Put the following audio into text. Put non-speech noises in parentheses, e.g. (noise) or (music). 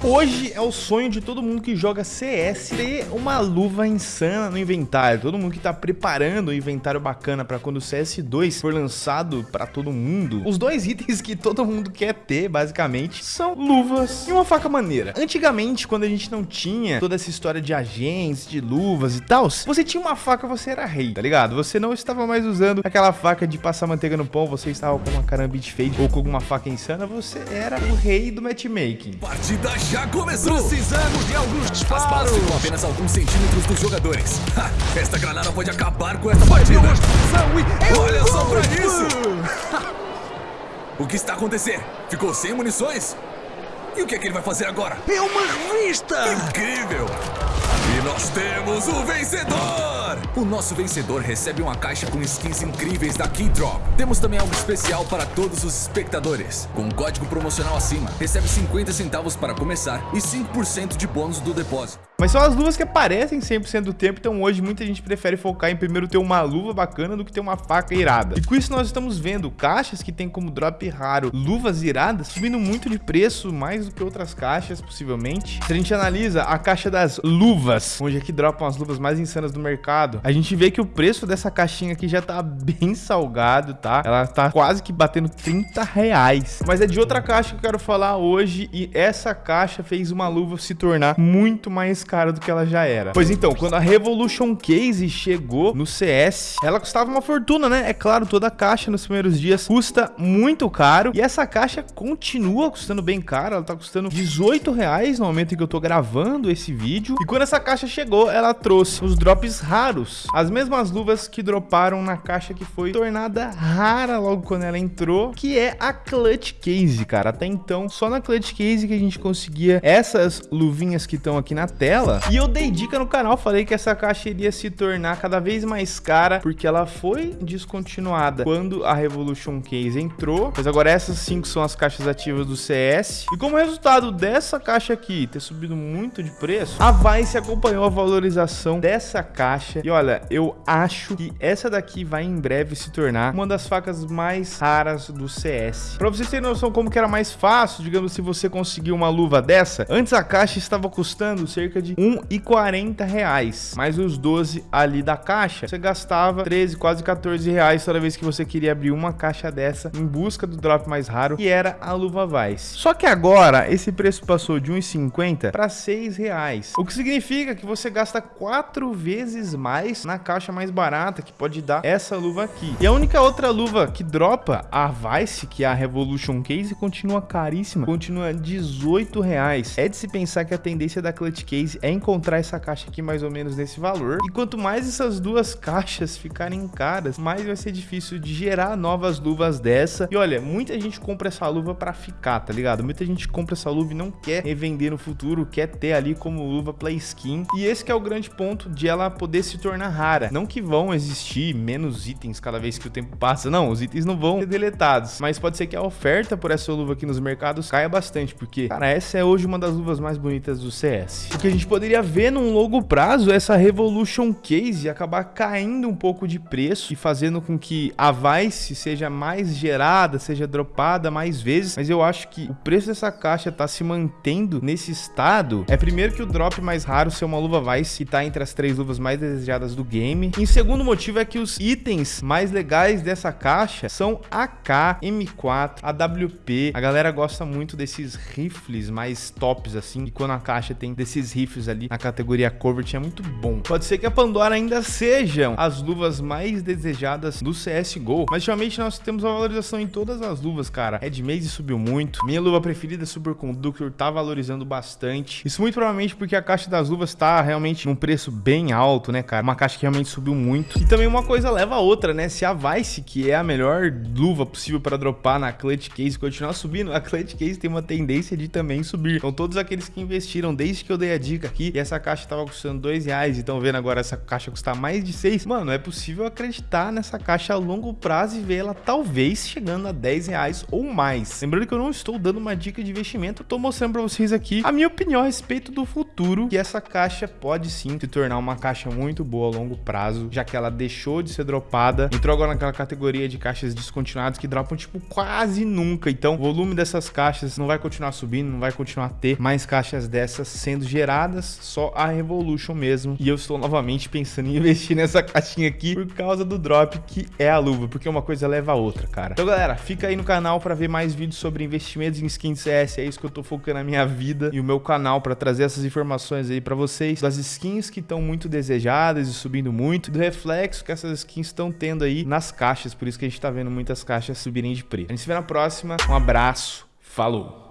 Hoje é o sonho de todo mundo que joga CS ter uma luva insana no inventário. Todo mundo que tá preparando um inventário bacana para quando o CS2 for lançado para todo mundo. Os dois (laughs) itens que todo mundo quer ter, basicamente, são luvas e uma faca maneira. Antigamente, quando a gente não tinha toda essa história de agentes, de luvas e tal, você tinha uma faca, você era rei, tá ligado? Você não estava mais usando aquela faca de passar manteiga no pão, você estava com uma carambit fade ou com alguma faca insana, você era o rei do matchmaking. Partida já começou! Precisamos de alguns disparos! As apenas alguns centímetros dos jogadores. Ha, esta granada pode acabar com essa partida! Olha só pra isso! (laughs) o que está acontecendo? Ficou sem munições? E o que é que ele vai fazer agora? É uma revista! Incrível! E nós temos o vencedor! O nosso vencedor recebe uma caixa com skins incríveis da Keydrop. Temos também algo especial para todos os espectadores. Com um código promocional acima, recebe 50 centavos para começar e 5% de bônus do depósito. Mas são as luvas que aparecem 100% do tempo, então hoje muita gente prefere focar em primeiro ter uma luva bacana do que ter uma faca irada. E com isso nós estamos vendo caixas que tem como drop raro luvas iradas subindo muito de preço, mais do que outras caixas, possivelmente. Se a gente analisa a caixa das luvas, onde aqui dropam as luvas mais insanas do mercado, a gente vê que o preço dessa caixinha aqui já tá bem salgado, tá? Ela tá quase que batendo 30 reais. Mas é de outra caixa que eu quero falar hoje e essa caixa fez uma luva se tornar muito mais cara do que ela já era. Pois então, quando a Revolution Case chegou no CS, ela custava uma fortuna, né? É claro, toda caixa nos primeiros dias custa muito caro. E essa caixa continua custando bem caro. Ela tá custando 18 reais no momento em que eu tô gravando esse vídeo. E quando essa caixa chegou, ela trouxe os drops raros. As mesmas luvas que droparam na caixa que foi tornada rara logo quando ela entrou, que é a Clutch Case, cara. Até então, só na Clutch Case que a gente conseguia essas luvinhas que estão aqui na tela dela. E eu dei dica no canal, falei que essa caixa iria se tornar cada vez mais cara, porque ela foi descontinuada quando a Revolution Case entrou. Mas agora essas cinco são as caixas ativas do CS. E como resultado dessa caixa aqui ter subido muito de preço, a Vice acompanhou a valorização dessa caixa. E olha, eu acho que essa daqui vai em breve se tornar uma das facas mais raras do CS. Pra vocês terem noção como que era mais fácil, digamos, se você conseguir uma luva dessa, antes a caixa estava custando cerca de de 1,40 reais. Mais os 12 ali da caixa, você gastava 13, quase 14 reais toda vez que você queria abrir uma caixa dessa em busca do drop mais raro, que era a luva Vice. Só que agora, esse preço passou de 1,50 para 6 reais. O que significa que você gasta quatro vezes mais na caixa mais barata, que pode dar essa luva aqui. E a única outra luva que dropa, a Vice, que é a Revolution Case, continua caríssima, continua 18 reais. É de se pensar que a tendência da Clutch Case é encontrar essa caixa aqui mais ou menos nesse valor. E quanto mais essas duas caixas ficarem caras, mais vai ser difícil de gerar novas luvas dessa. E olha, muita gente compra essa luva para ficar, tá ligado? Muita gente compra essa luva e não quer revender no futuro, quer ter ali como luva play skin. E esse é o grande ponto de ela poder se tornar rara. Não que vão existir menos itens cada vez que o tempo passa, não, os itens não vão ser deletados, mas pode ser que a oferta por essa luva aqui nos mercados caia bastante, porque, cara, essa é hoje uma das luvas mais bonitas do CS. O que a gente poderia ver num longo prazo essa Revolution Case acabar caindo um pouco de preço e fazendo com que a Vice seja mais gerada, seja dropada mais vezes, mas eu acho que o preço dessa caixa tá se mantendo nesse estado. É primeiro que o drop mais raro ser uma luva Vice, que tá entre as três luvas mais desejadas do game. E segundo motivo é que os itens mais legais dessa caixa são AK, M4, AWP. A galera gosta muito desses rifles mais tops assim, e quando a caixa tem desses rifles ali na categoria Covert é muito bom. Pode ser que a Pandora ainda sejam as luvas mais desejadas do CSGO, mas ultimamente nós temos uma valorização em todas as luvas, cara. Red subiu muito, minha luva preferida Superconductor tá valorizando bastante. Isso muito provavelmente porque a caixa das luvas tá realmente num preço bem alto, né, cara? Uma caixa que realmente subiu muito. E também uma coisa leva a outra, né? Se a Vice, que é a melhor luva possível para dropar na Clutch Case, continuar subindo, a Clutch Case tem uma tendência de também subir. Então todos aqueles que investiram desde que eu dei a dica aqui e essa caixa tava custando dois reais e estão vendo agora essa caixa custar mais de seis. Mano, é possível acreditar nessa caixa a longo prazo e ver ela talvez chegando a 10 reais ou mais. Lembrando que eu não estou dando uma dica de investimento, tô mostrando para vocês aqui a minha opinião a respeito do futuro que essa caixa pode sim se tornar uma caixa muito boa a longo prazo, já que ela deixou de ser dropada, entrou agora naquela categoria de caixas descontinuadas que dropam tipo quase nunca. Então, o volume dessas caixas não vai continuar subindo, não vai continuar a ter mais caixas dessas sendo geradas, só a Revolution mesmo. E eu estou novamente pensando em investir nessa caixinha aqui por causa do drop que é a luva, porque uma coisa leva a outra, cara. Então, galera, fica aí no canal para ver mais vídeos sobre investimentos em skins CS, é isso que eu tô focando na minha vida e o meu canal para trazer essas informações aí para vocês, das skins que estão muito desejadas e subindo muito, do reflexo que essas skins estão tendo aí nas caixas, por isso que a gente tá vendo muitas caixas subirem de preço. A gente se vê na próxima, um abraço, falou!